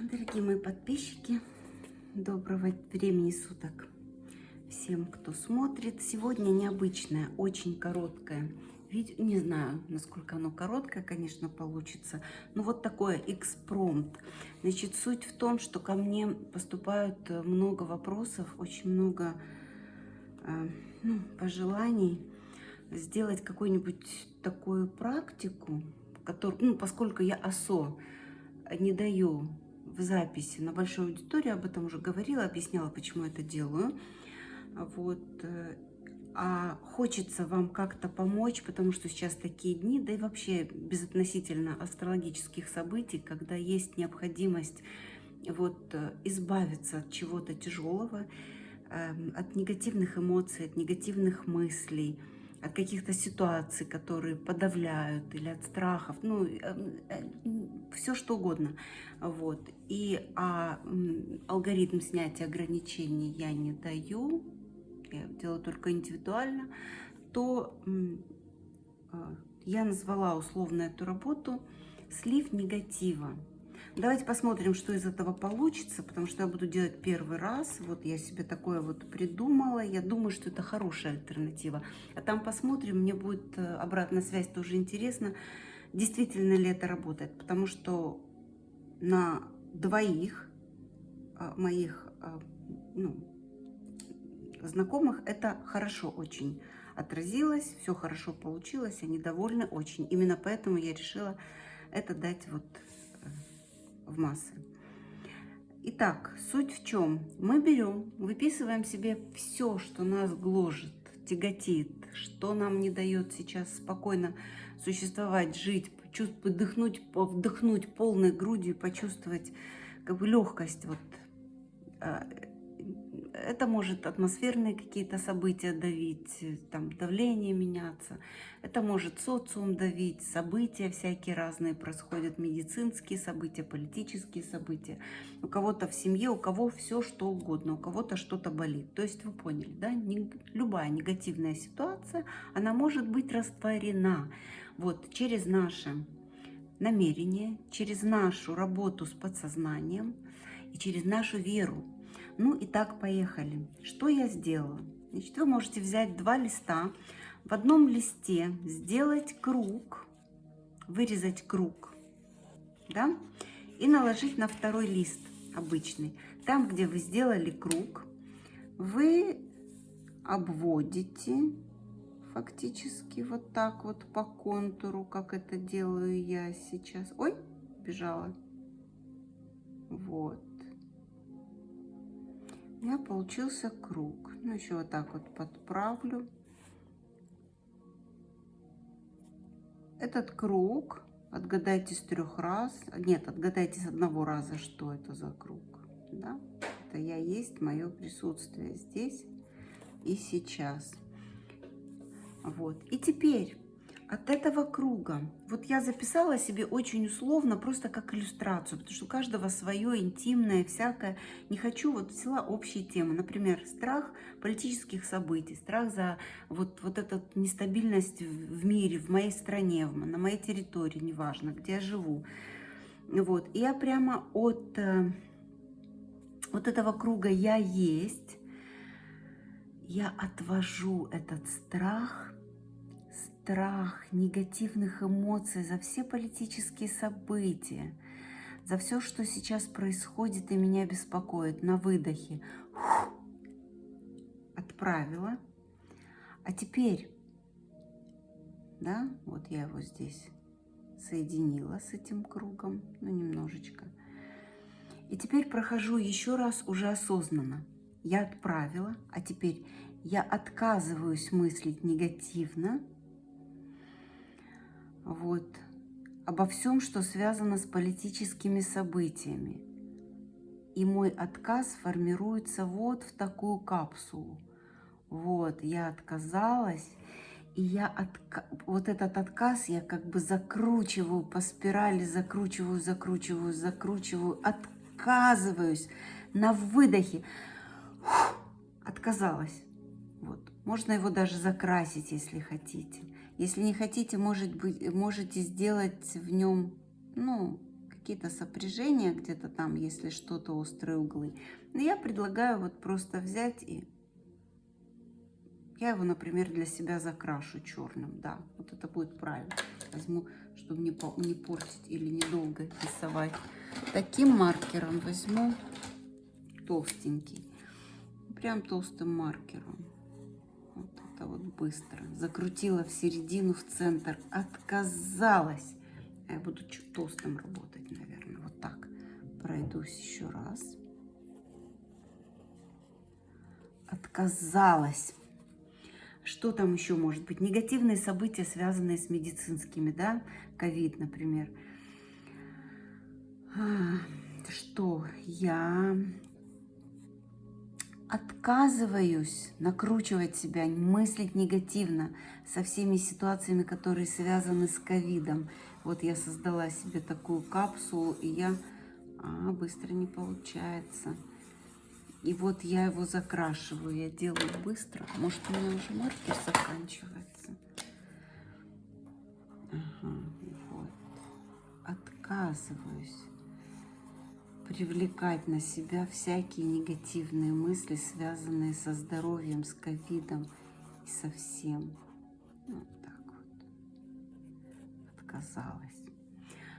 Дорогие мои подписчики, доброго времени суток всем, кто смотрит. Сегодня необычное, очень короткое видео. Не знаю, насколько оно короткое, конечно, получится. Но вот такое экспромт. Значит, суть в том, что ко мне поступают много вопросов, очень много э, ну, пожеланий сделать какую-нибудь такую практику, который, ну, поскольку я ОСО не даю в записи на большой аудитории, об этом уже говорила, объясняла, почему это делаю. Вот. Э, а хочется вам как-то помочь, потому что сейчас такие дни, да и вообще безотносительно астрологических событий, когда есть необходимость вот э, избавиться от чего-то тяжелого, эм, от негативных эмоций, от негативных мыслей, от каких-то ситуаций, которые подавляют, или от страхов, ну, эм, э, все что угодно. Вот. И а, алгоритм снятия ограничений я не даю, я делаю только индивидуально, то а, я назвала условно эту работу «Слив негатива». Давайте посмотрим, что из этого получится, потому что я буду делать первый раз. Вот я себе такое вот придумала. Я думаю, что это хорошая альтернатива. А там посмотрим, мне будет э, обратная связь тоже интересно, действительно ли это работает. Потому что на двоих э, моих э, ну, знакомых это хорошо очень отразилось, все хорошо получилось, они довольны очень. Именно поэтому я решила это дать вот в массы. Итак, суть в чем? Мы берем, выписываем себе все, что нас гложет, тяготит, что нам не дает сейчас спокойно существовать, жить, вдохнуть, вдохнуть полной грудью, почувствовать как бы легкость вот а, это может атмосферные какие-то события давить, там давление меняться. Это может социум давить, события всякие разные происходят, медицинские события, политические события. У кого-то в семье, у кого все что угодно, у кого-то что-то болит. То есть вы поняли, да? Любая негативная ситуация, она может быть растворена вот через наше намерение, через нашу работу с подсознанием и через нашу веру ну и так, поехали. Что я сделала? Значит, вы можете взять два листа, в одном листе сделать круг, вырезать круг, да, и наложить на второй лист обычный. Там, где вы сделали круг, вы обводите фактически вот так вот по контуру, как это делаю я сейчас. Ой, бежала. Вот у меня получился круг. Ну, еще вот так вот подправлю. Этот круг отгадайте с трех раз. Нет, отгадайте с одного раза, что это за круг. Да? Это я есть мое присутствие здесь и сейчас. Вот. И теперь от этого круга, вот я записала себе очень условно, просто как иллюстрацию, потому что у каждого свое интимное, всякое. Не хочу, вот взяла общие темы, например, страх политических событий, страх за вот, вот эту нестабильность в мире, в моей стране, на моей территории, неважно, где я живу. Вот, и я прямо от э, вот этого круга «я есть», я отвожу этот страх – страх, негативных эмоций, за все политические события, за все, что сейчас происходит и меня беспокоит на выдохе. Отправила. А теперь, да, вот я его здесь соединила с этим кругом, ну, немножечко. И теперь прохожу еще раз уже осознанно. Я отправила, а теперь я отказываюсь мыслить негативно, вот, обо всем, что связано с политическими событиями. И мой отказ формируется вот в такую капсулу. Вот, я отказалась, и я отка... вот этот отказ я как бы закручиваю по спирали, закручиваю, закручиваю, закручиваю, отказываюсь на выдохе. Фух, отказалась. Вот. Можно его даже закрасить, если хотите. Если не хотите, может быть, можете сделать в нем, ну, какие-то сопряжения где-то там, если что-то острые углы. Но я предлагаю вот просто взять и я его, например, для себя закрашу черным. Да, вот это будет правильно. Возьму, чтобы не, не портить или недолго рисовать. Таким маркером возьму толстенький. Прям толстым маркером. Быстро. Закрутила в середину, в центр. Отказалась. А я буду чуть толстым работать, наверное. Вот так. Пройдусь еще раз. Отказалась. Что там еще может быть? Негативные события, связанные с медицинскими, да? Ковид, например. А, что я отказываюсь накручивать себя, мыслить негативно со всеми ситуациями, которые связаны с ковидом. Вот я создала себе такую капсулу, и я... А, быстро не получается. И вот я его закрашиваю, я делаю быстро. Может, у меня уже маркер заканчивается. Ага, вот. Отказываюсь привлекать на себя всякие негативные мысли, связанные со здоровьем, с ковидом и со всем. Вот так вот. Отказалась.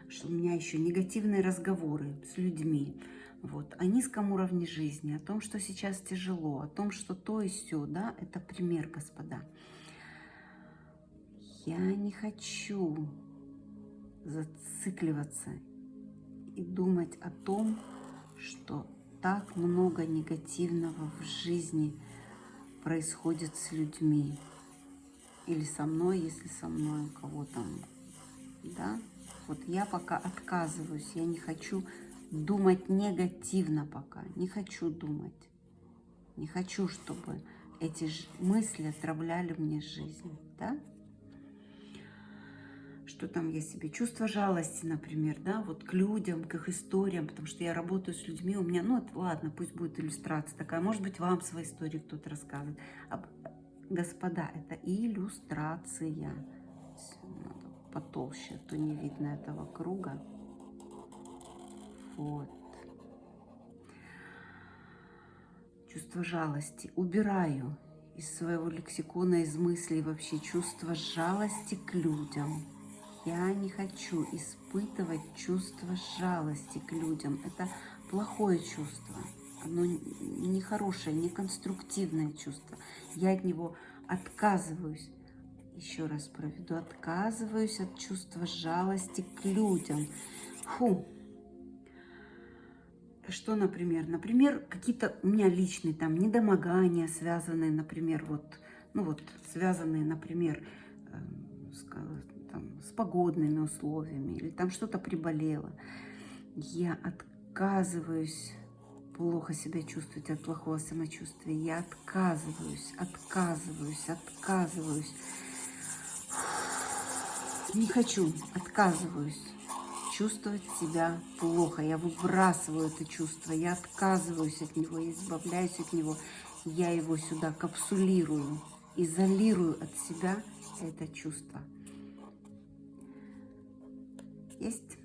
Что у меня еще негативные разговоры с людьми вот, о низком уровне жизни, о том, что сейчас тяжело, о том, что то и все, да, это пример, господа. Я не хочу зацикливаться и думать о том, что так много негативного в жизни происходит с людьми. Или со мной, если со мной у кого там, да. Вот я пока отказываюсь, я не хочу думать негативно пока. Не хочу думать. Не хочу, чтобы эти мысли отравляли мне жизнь. Да? Что там я себе? Чувство жалости, например, да, вот к людям, к их историям, потому что я работаю с людьми, у меня, ну, ладно, пусть будет иллюстрация такая, может быть, вам свои истории кто-то рассказывает. Господа, это иллюстрация. Надо потолще, а то не видно этого круга. Вот. Чувство жалости. Убираю из своего лексикона, из мыслей вообще чувство жалости к людям. Я не хочу испытывать чувство жалости к людям. Это плохое чувство. Оно нехорошее, неконструктивное чувство. Я от него отказываюсь. Еще раз проведу. Отказываюсь от чувства жалости к людям. Фу, что, например? Например, какие-то у меня личные там недомогания, связанные, например, вот, ну вот, связанные, например, э, там, с погодными условиями, или там что-то приболело. Я отказываюсь плохо себя чувствовать от плохого самочувствия. Я отказываюсь, отказываюсь, отказываюсь. Не хочу, отказываюсь чувствовать себя плохо. Я выбрасываю это чувство, я отказываюсь от него, я избавляюсь от него. Я его сюда капсулирую, изолирую от себя это чувство. Есть?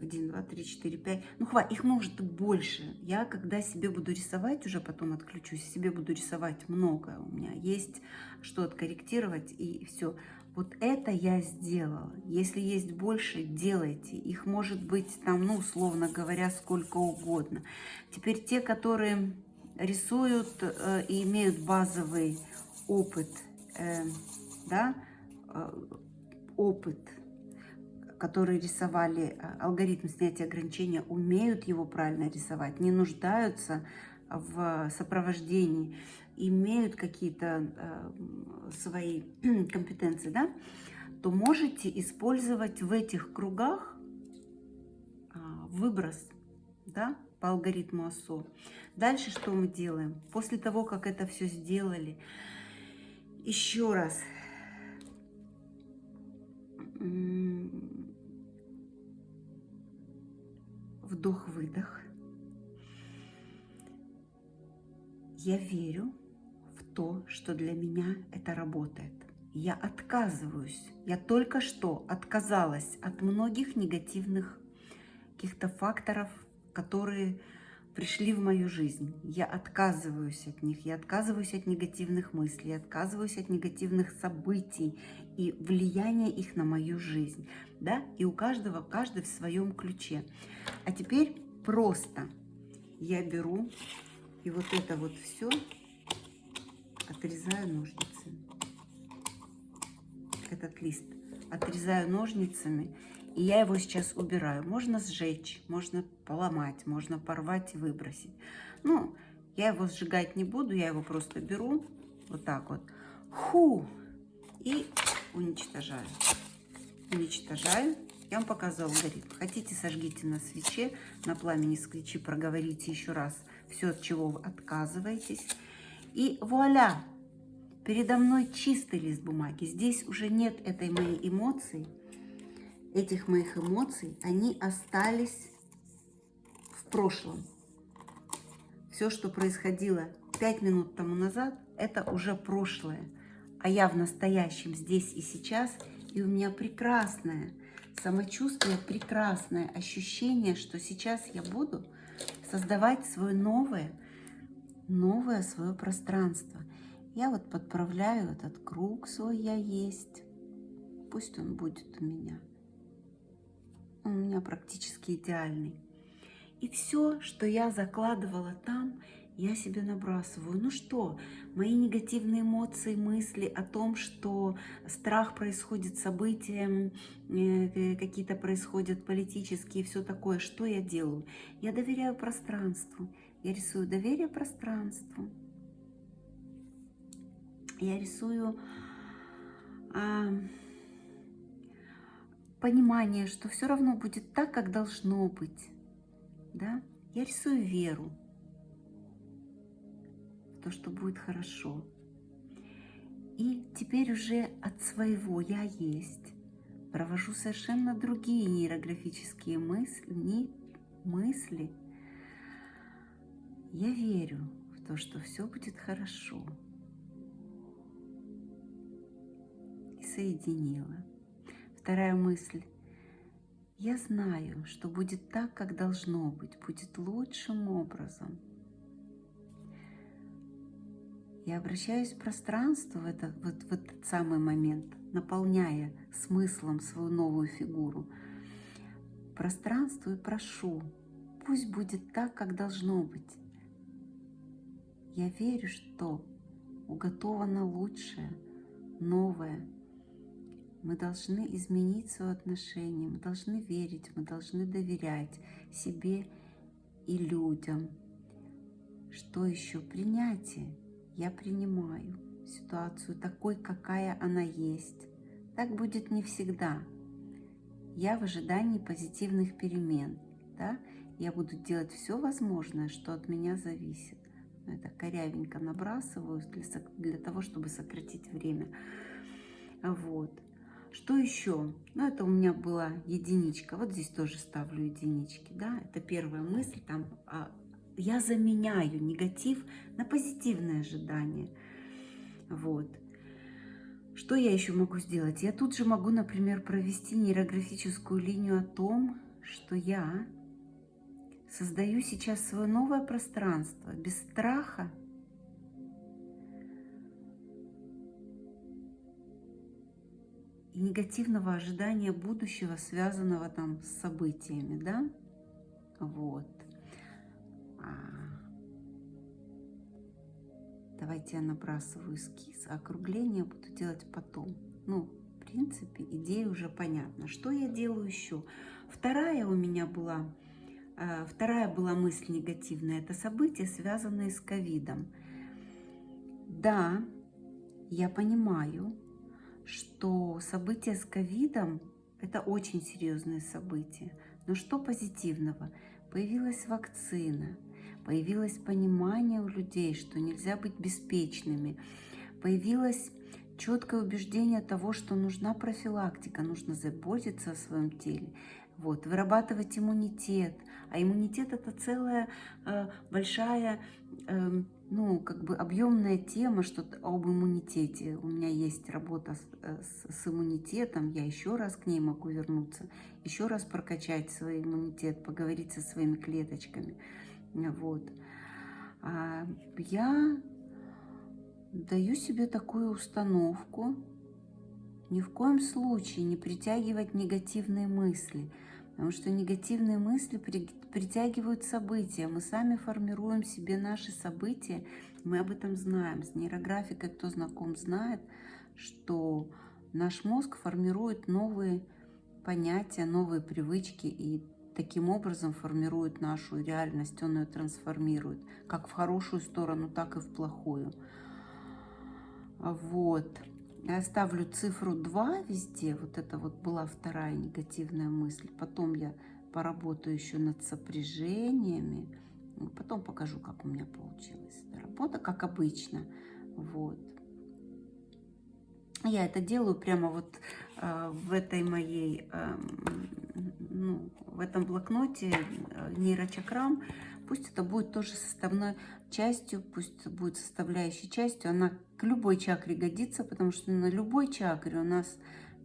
один, два, три, четыре, пять. Ну, хватит, их может больше. Я, когда себе буду рисовать, уже потом отключусь, себе буду рисовать много. У меня есть что откорректировать, и все. Вот это я сделала. Если есть больше, делайте. Их может быть там, ну, условно говоря, сколько угодно. Теперь те, которые рисуют э, и имеют базовый опыт, э, да, э, опыт, которые рисовали э, алгоритм снятия ограничения, умеют его правильно рисовать, не нуждаются в сопровождении, имеют какие-то э, свои компетенции, да, то можете использовать в этих кругах э, выброс, да, по алгоритму ОСО. Дальше что мы делаем? После того, как это все сделали, еще раз вдох-выдох. Я верю в то, что для меня это работает. Я отказываюсь. Я только что отказалась от многих негативных каких-то факторов, которые пришли в мою жизнь. Я отказываюсь от них, я отказываюсь от негативных мыслей, я отказываюсь от негативных событий и влияния их на мою жизнь. Да? И у каждого, каждый в своем ключе. А теперь просто я беру и вот это вот все отрезаю ножницами. Этот лист отрезаю ножницами и я его сейчас убираю. Можно сжечь, можно поломать, можно порвать и выбросить. Ну, я его сжигать не буду, я его просто беру вот так вот. Ху! И уничтожаю. Уничтожаю. Я вам показывала алгоритм. Хотите, сожгите на свече, на пламени свечи проговорите еще раз все, от чего вы отказываетесь. И вуаля! Передо мной чистый лист бумаги. Здесь уже нет этой моей эмоции, этих моих эмоций, они остались в прошлом. Все, что происходило пять минут тому назад, это уже прошлое. А я в настоящем, здесь и сейчас, и у меня прекрасное самочувствие, прекрасное ощущение, что сейчас я буду создавать свое новое, новое свое пространство. Я вот подправляю этот круг свой «Я есть». Пусть он будет у меня у меня практически идеальный. И все, что я закладывала там, я себе набрасываю. Ну что, мои негативные эмоции, мысли о том, что страх происходит, события э, какие-то происходят политические, все такое, что я делаю? Я доверяю пространству. Я рисую доверие пространству. Я рисую... А, понимание, что все равно будет так, как должно быть. Да? Я рисую веру то, что будет хорошо. И теперь уже от своего «я есть» провожу совершенно другие нейрографические мысли, мысли. Я верю в то, что все будет хорошо. И соединила. Вторая мысль. Я знаю, что будет так, как должно быть, будет лучшим образом. Я обращаюсь в пространство в этот, вот, в этот самый момент, наполняя смыслом свою новую фигуру. Пространству и прошу, пусть будет так, как должно быть. Я верю, что уготовано лучшее, новое, мы должны изменить свое отношение, мы должны верить, мы должны доверять себе и людям. Что еще? Принятие. Я принимаю ситуацию такой, какая она есть. Так будет не всегда. Я в ожидании позитивных перемен. Да? Я буду делать все возможное, что от меня зависит. Это корявенько набрасываю для, для того, чтобы сократить время. Вот. Что еще? Ну, это у меня была единичка. Вот здесь тоже ставлю единички, да. Это первая мысль. Там а, я заменяю негатив на позитивное ожидание. Вот. Что я еще могу сделать? Я тут же могу, например, провести нейрографическую линию о том, что я создаю сейчас свое новое пространство без страха и негативного ожидания будущего, связанного там с событиями, да, вот. А... Давайте я набрасываю эскиз, а округление буду делать потом. Ну, в принципе, идея уже понятна. Что я делаю еще? Вторая у меня была, э, вторая была мысль негативная. Это события, связанные с ковидом. Да, я понимаю, что события с ковидом – это очень серьезные события. Но что позитивного? Появилась вакцина, появилось понимание у людей, что нельзя быть беспечными, появилось четкое убеждение того, что нужна профилактика, нужно заботиться о своем теле, вот, вырабатывать иммунитет. А иммунитет – это целая э, большая э, ну, как бы объемная тема, что об иммунитете. У меня есть работа с, э, с, с иммунитетом, я еще раз к ней могу вернуться, еще раз прокачать свой иммунитет, поговорить со своими клеточками. Вот. А я даю себе такую установку, ни в коем случае не притягивать негативные мысли, потому что негативные мысли притягивают события. Мы сами формируем себе наши события, мы об этом знаем. С нейрографикой, кто знаком, знает, что наш мозг формирует новые понятия, новые привычки и таким образом формирует нашу реальность, он ее трансформирует, как в хорошую сторону, так и в плохую. Вот. Я ставлю цифру 2 везде. Вот это вот была вторая негативная мысль. Потом я поработаю еще над сопряжениями. Потом покажу, как у меня получилась работа, как обычно. Вот. Я это делаю прямо вот э, в этой моей, э, ну, в этом блокноте э, нейрочакрам. Пусть это будет тоже составной частью, пусть будет составляющей частью. Она к любой чакре годится, потому что на любой чакре у нас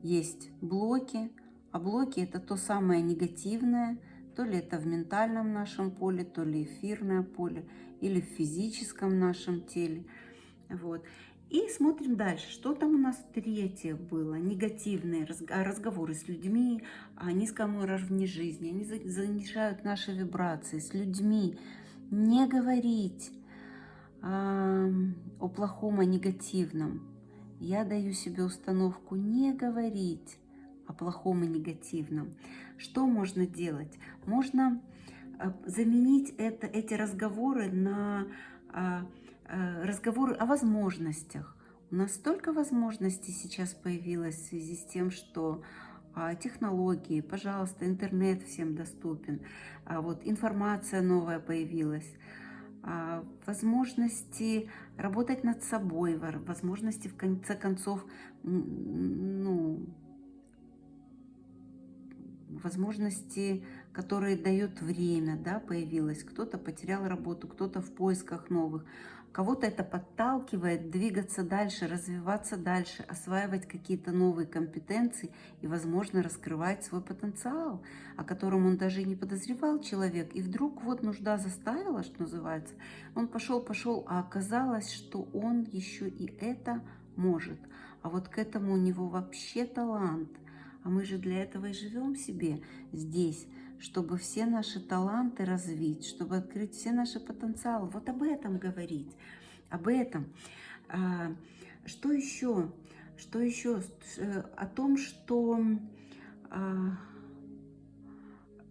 есть блоки, а блоки это то самое негативное, то ли это в ментальном нашем поле, то ли эфирное поле, или в физическом нашем теле. Вот. И смотрим дальше, что там у нас третье было. Негативные разговоры с людьми о низком уровне жизни. Они занижают наши вибрации с людьми. Не говорить а, о плохом, о негативном. Я даю себе установку не говорить о плохом и негативном. Что можно делать? Можно а, заменить это, эти разговоры на а, Э, разговоры о возможностях. У нас столько возможностей сейчас появилось в связи с тем, что а, технологии, пожалуйста, интернет всем доступен, а вот информация новая появилась, а, возможности работать над собой, возможности в конце концов, ну, возможности, которые дает время, да, появилось. Кто-то потерял работу, кто-то в поисках новых. Кого-то это подталкивает двигаться дальше, развиваться дальше, осваивать какие-то новые компетенции и, возможно, раскрывать свой потенциал, о котором он даже и не подозревал человек. И вдруг вот нужда заставила, что называется, он пошел, пошел, а оказалось, что он еще и это может. А вот к этому у него вообще талант. А мы же для этого и живем себе здесь, чтобы все наши таланты развить, чтобы открыть все наши потенциалы. Вот об этом говорить, об этом. А, что еще? Что еще? Э, о том, что а,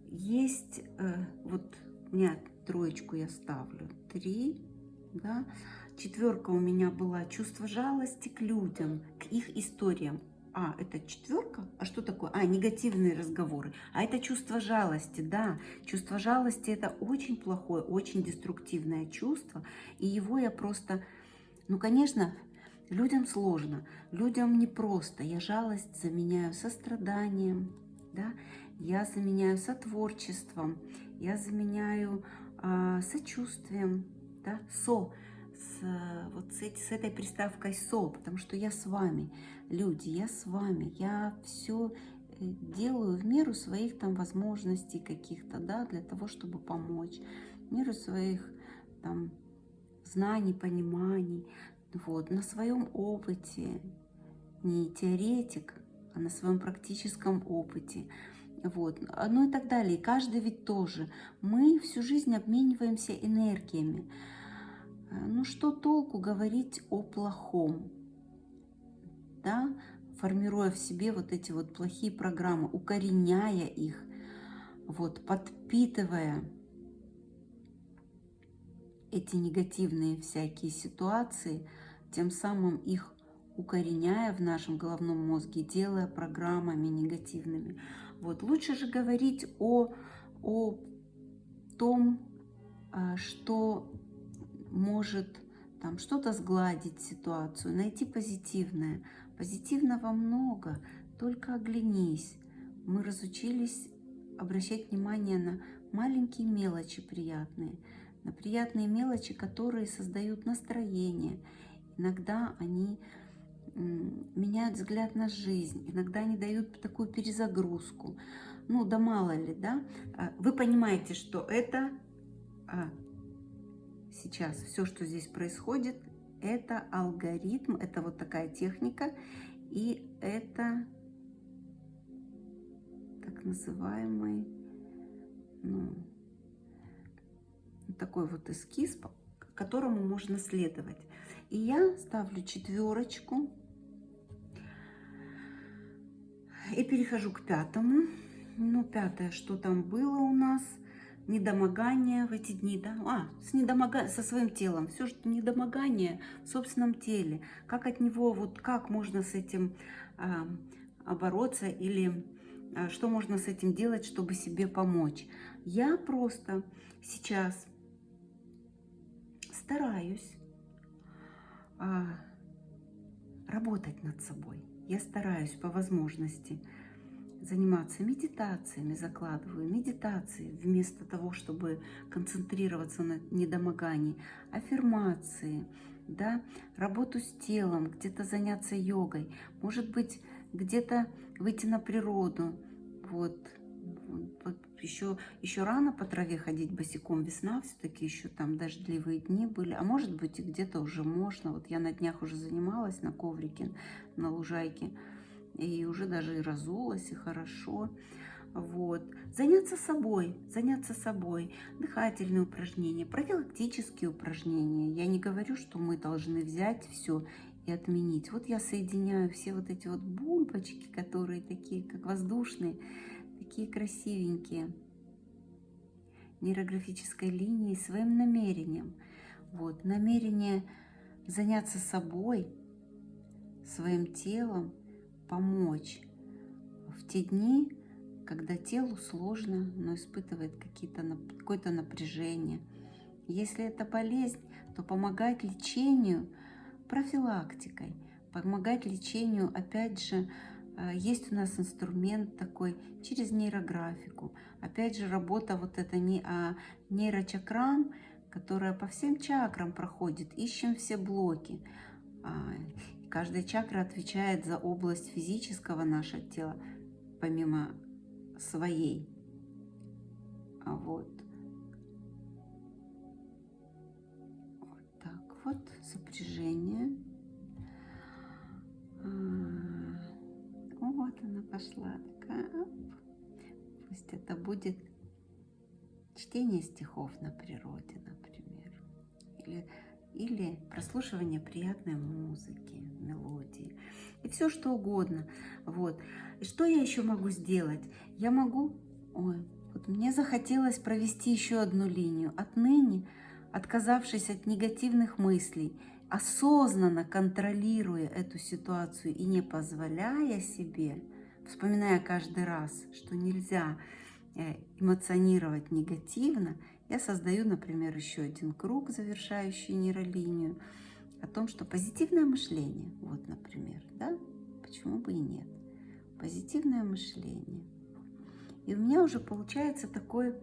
есть, а, вот у меня троечку я ставлю, три, да, четверка у меня была чувство жалости к людям, к их историям. А, это четверка? А что такое? А, негативные разговоры. А это чувство жалости, да. Чувство жалости это очень плохое, очень деструктивное чувство. И его я просто... Ну, конечно, людям сложно, людям непросто. Я жалость заменяю состраданием, да. Я заменяю сотворчеством, я заменяю э, сочувствием, да, со с, вот с, с этой приставкой «со», потому что я с вами, люди, я с вами, я все э, делаю в меру своих там возможностей каких-то, да, для того, чтобы помочь, в меру своих там знаний, пониманий, вот, на своем опыте, не теоретик, а на своем практическом опыте, вот, ну и так далее. И каждый ведь тоже. Мы всю жизнь обмениваемся энергиями. Э, ну что толку говорить о плохом, да, формируя в себе вот эти вот плохие программы, укореняя их, вот, подпитывая эти негативные всякие ситуации, тем самым их укореняя в нашем головном мозге, делая программами негативными. Вот лучше же говорить о, о том, э, что может там что-то сгладить ситуацию, найти позитивное. Позитивного много, только оглянись. Мы разучились обращать внимание на маленькие мелочи приятные. на приятные мелочи, которые создают настроение. Иногда они меняют взгляд на жизнь, иногда они дают такую перезагрузку. Ну, да мало ли, да? А, вы понимаете, что это а, сейчас, все, что здесь происходит, это алгоритм, это вот такая техника, и это так называемый, ну, такой вот эскиз, которому можно следовать. И я ставлю четверочку и перехожу к пятому. Ну, пятое, что там было у нас? Недомогание в эти дни, да? А, с недомога... со своим телом. Все, что недомогание в собственном теле. Как от него, вот как можно с этим а, бороться или а, что можно с этим делать, чтобы себе помочь. Я просто сейчас стараюсь а, работать над собой. Я стараюсь по возможности заниматься медитациями, закладываю медитации вместо того, чтобы концентрироваться на недомогании, аффирмации, да, работу с телом, где-то заняться йогой, может быть, где-то выйти на природу, вот, еще, еще рано по траве ходить босиком, весна все-таки еще там дождливые дни были, а может быть и где-то уже можно, вот я на днях уже занималась на коврике, на лужайке, и уже даже и разулась, и хорошо. Вот. Заняться собой, заняться собой, дыхательные упражнения, профилактические упражнения. Я не говорю, что мы должны взять все и отменить. Вот я соединяю все вот эти вот бульбочки, которые такие, как воздушные, такие красивенькие, нейрографической линией, своим намерением. Вот, намерение заняться собой, своим телом, помочь в те дни, когда телу сложно, но испытывает какое-то напряжение. Если это болезнь, то помогать лечению профилактикой, помогать лечению, опять же, э, есть у нас инструмент такой через нейрографику. Опять же, работа вот это не а нейрочакрам, которая по всем чакрам проходит. Ищем все блоки. Каждая чакра отвечает за область физического нашего тела, помимо своей. А вот. Вот так вот, сопряжение. А, вот она пошла. Такая. Пусть это будет чтение стихов на природе, например. Или или прослушивание приятной музыки, мелодии и все что угодно. Вот. И что я еще могу сделать? Я могу... Ой, вот мне захотелось провести еще одну линию. Отныне, отказавшись от негативных мыслей, осознанно контролируя эту ситуацию и не позволяя себе, вспоминая каждый раз, что нельзя э, эмоционировать негативно, я создаю, например, еще один круг, завершающий нейролинию, о том, что позитивное мышление, вот, например, да, почему бы и нет, позитивное мышление. И у меня уже получается такое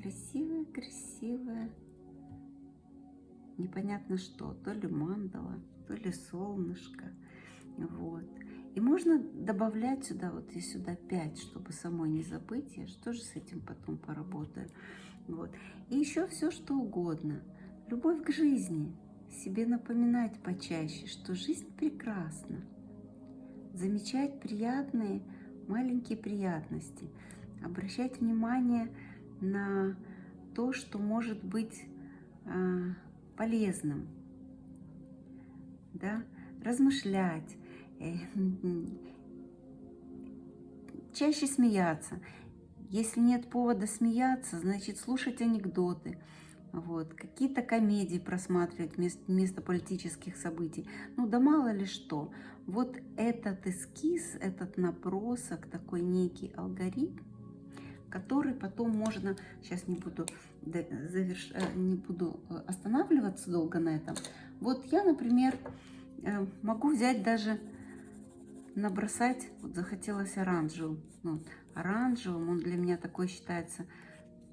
красивое, красивое, непонятно что, то ли мандала, то ли солнышко, вот. И можно добавлять сюда, вот и сюда 5, чтобы самой не забыть. Я же тоже с этим потом поработаю. Вот. И еще все, что угодно. Любовь к жизни. Себе напоминать почаще, что жизнь прекрасна. Замечать приятные, маленькие приятности. Обращать внимание на то, что может быть э, полезным. Да? Размышлять. Э, чаще смеяться. Если нет повода смеяться, значит слушать анекдоты, вот, какие-то комедии просматривать вместо, вместо политических событий. Ну да мало ли что. Вот этот эскиз, этот набросок, такой некий алгоритм, который потом можно, сейчас не буду, заверш... Э, не буду э, останавливаться долго на этом. Вот я, например, э, могу взять даже, набросать, вот захотелось оранжевым, ну, оранжевым. Он для меня такой считается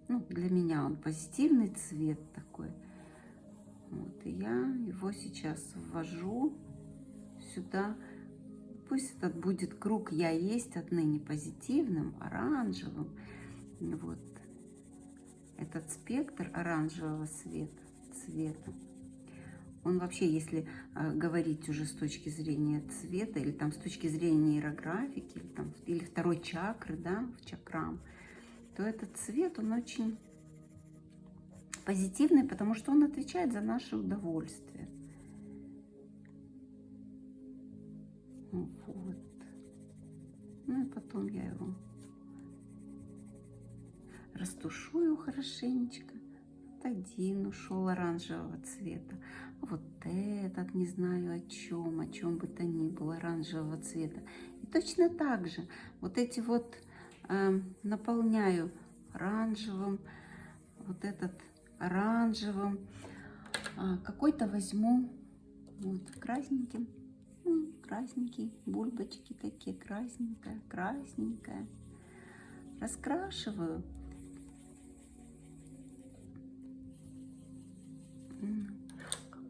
Ну, для меня он позитивный цвет такой. Вот, и я его сейчас ввожу сюда. Пусть этот будет круг «Я есть» отныне позитивным, оранжевым. Вот этот спектр оранжевого цвета, цвета он вообще, если э, говорить уже с точки зрения цвета, или там с точки зрения нейрографики, или, там, или второй чакры, да, в чакрам, то этот цвет, он очень позитивный, потому что он отвечает за наше удовольствие. Вот. Ну и потом я его растушую хорошенечко. Вот один ушел оранжевого цвета. Вот этот, не знаю о чем, о чем бы то ни было, оранжевого цвета. И точно так же вот эти вот э, наполняю оранжевым, вот этот оранжевым. А, Какой-то возьму вот красненьким, ну, красненький, бульбочки такие, красненькая, красненькая. Раскрашиваю.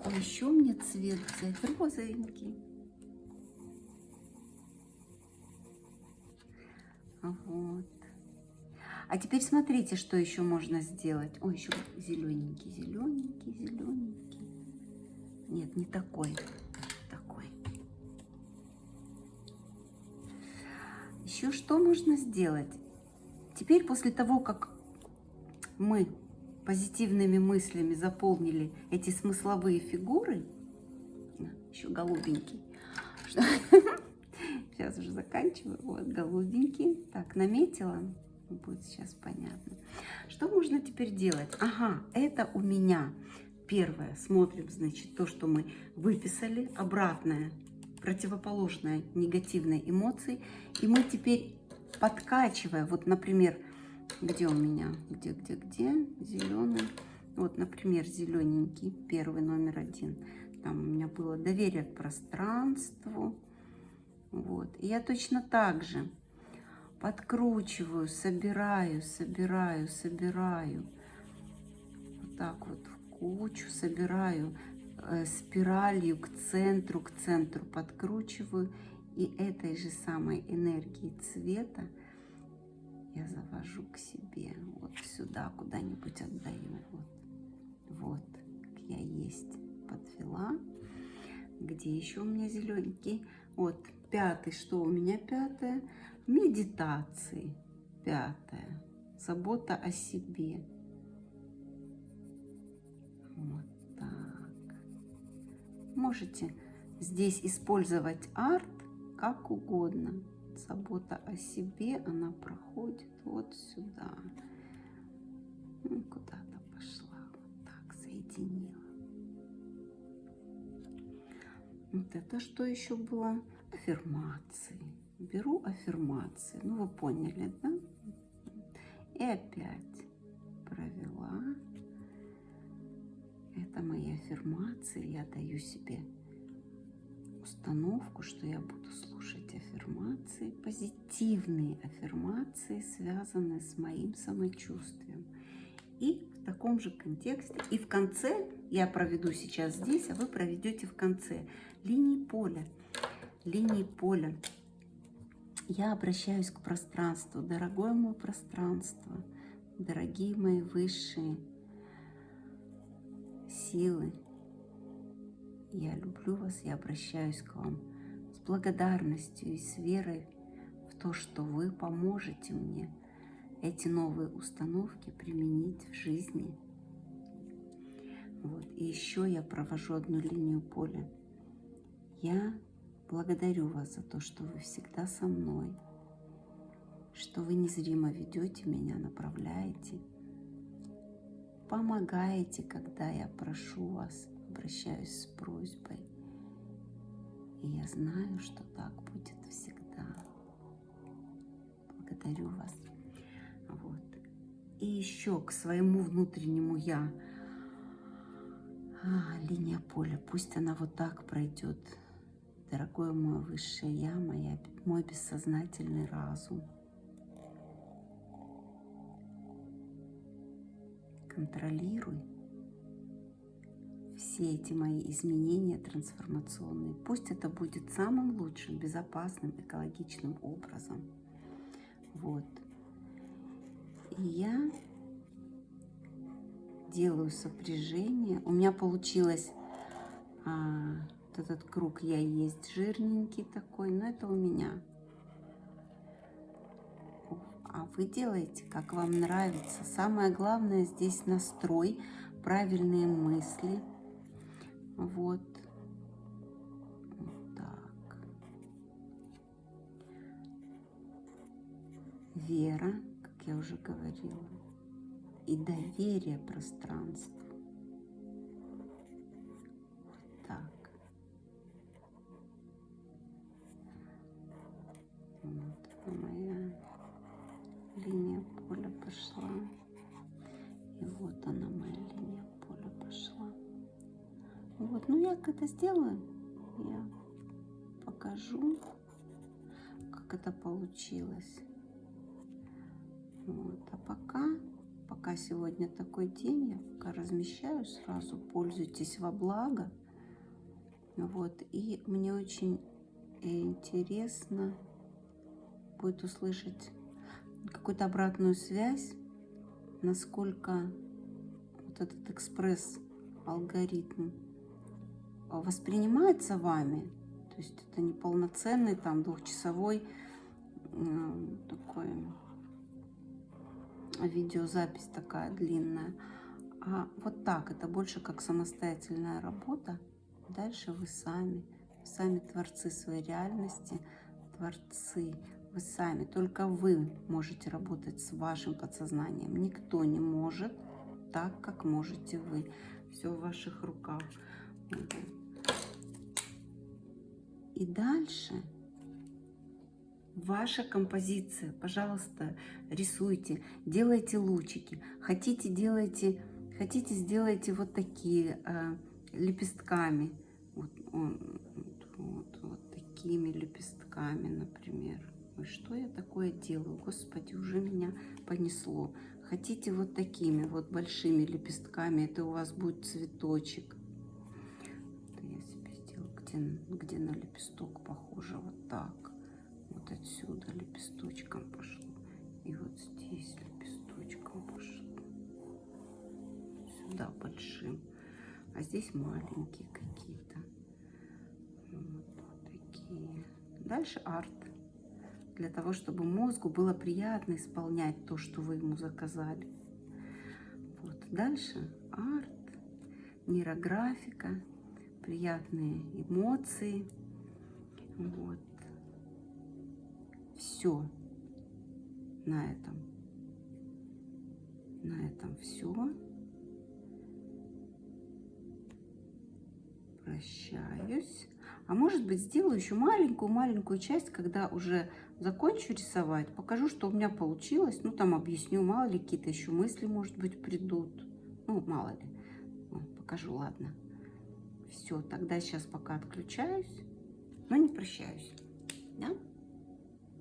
Какой еще мне цвет взять? Розовенький. Вот. А теперь смотрите, что еще можно сделать. Ой, еще зелененький, зелененький, зелененький. Нет, не такой. Такой. Еще что можно сделать? Теперь после того, как мы позитивными мыслями заполнили эти смысловые фигуры, еще голубенький, сейчас уже заканчиваю, вот голубенький, так, наметила, будет сейчас понятно. Что можно теперь делать? Ага, это у меня первое. Смотрим, значит, то, что мы выписали. Обратное, противоположное негативной эмоции. И мы теперь подкачивая, вот, например, где у меня, где, где, где, зеленый. Вот, например, зелененький, первый номер один. Там у меня было доверие к пространству. Вот. И я точно так же подкручиваю, собираю, собираю, собираю. Вот так вот в кучу собираю э, спиралью к центру, к центру подкручиваю. И этой же самой энергии цвета я завожу к себе. Вот сюда куда-нибудь отдаю. Вот, вот, я есть подвела. Где еще у меня зелененький? Вот, пятый, что у меня пятое? медитации. Пятое. Забота о себе. Вот так. Можете здесь использовать арт как угодно. Забота о себе, она проходит вот сюда. Ну, куда-то пошла. Вот так, соединила. Вот это что еще было? Аффирмации беру аффирмации. Ну, вы поняли, да? И опять провела. Это мои аффирмации. Я даю себе установку, что я буду слушать аффирмации, позитивные аффирмации, связанные с моим самочувствием. И в таком же контексте, и в конце, я проведу сейчас здесь, а вы проведете в конце линии поля. Линии поля я обращаюсь к пространству. Дорогое мое пространство, дорогие мои высшие силы, я люблю вас, я обращаюсь к вам с благодарностью и с верой в то, что вы поможете мне эти новые установки применить в жизни. Вот. И еще я провожу одну линию поля. Я Благодарю вас за то, что вы всегда со мной, что вы незримо ведете меня, направляете, помогаете, когда я прошу вас, обращаюсь с просьбой. И я знаю, что так будет всегда. Благодарю вас. Вот. И еще к своему внутреннему я. А, линия поля, пусть она вот так пройдет дорогое мое высшее Я, моя, мой бессознательный разум. контролируй все эти мои изменения трансформационные. Пусть это будет самым лучшим, безопасным, экологичным образом. Вот. И я делаю сопряжение. У меня получилось а, вот этот круг я есть жирненький такой, но это у меня. А вы делаете, как вам нравится. Самое главное здесь настрой, правильные мысли. Вот. Так. Вера, как я уже говорила. И доверие пространству. Вот так. Вот моя линия поля пошла. И вот она моя. Вот, ну я это сделаю, я покажу, как это получилось. Вот, а пока, пока сегодня такой день, я пока размещаю сразу, пользуйтесь во благо. Вот, и мне очень интересно будет услышать какую-то обратную связь, насколько вот этот экспресс-алгоритм воспринимается вами. То есть это не полноценный там двухчасовой такой видеозапись такая длинная. А вот так, это больше как самостоятельная работа. Дальше вы сами, сами творцы своей реальности, творцы вы сами, только вы можете работать с вашим подсознанием. Никто не может так, как можете вы. Все в ваших руках. И дальше ваша композиция. Пожалуйста, рисуйте, делайте лучики. Хотите, делайте, хотите, сделайте вот такие э, лепестками. Вот, вот, вот, вот такими лепестками, например. Ой, что я такое делаю? Господи, уже меня понесло. Хотите вот такими вот большими лепестками, это у вас будет цветочек. Где, где на лепесток похоже, вот так. Вот отсюда лепесточком пошло. И вот здесь лепесточком пошло. Сюда большим. А здесь маленькие какие-то. Вот такие. Дальше арт для того, чтобы мозгу было приятно исполнять то, что вы ему заказали. Вот. Дальше арт, нейрографика, приятные эмоции. Вот. Все на этом. На этом все. Прощаюсь. А может быть, сделаю еще маленькую-маленькую часть, когда уже закончу рисовать, покажу, что у меня получилось. Ну, там объясню, мало ли какие-то еще мысли, может быть, придут. Ну, мало ли. Ну, покажу, ладно. Все, тогда сейчас пока отключаюсь, но не прощаюсь. Да?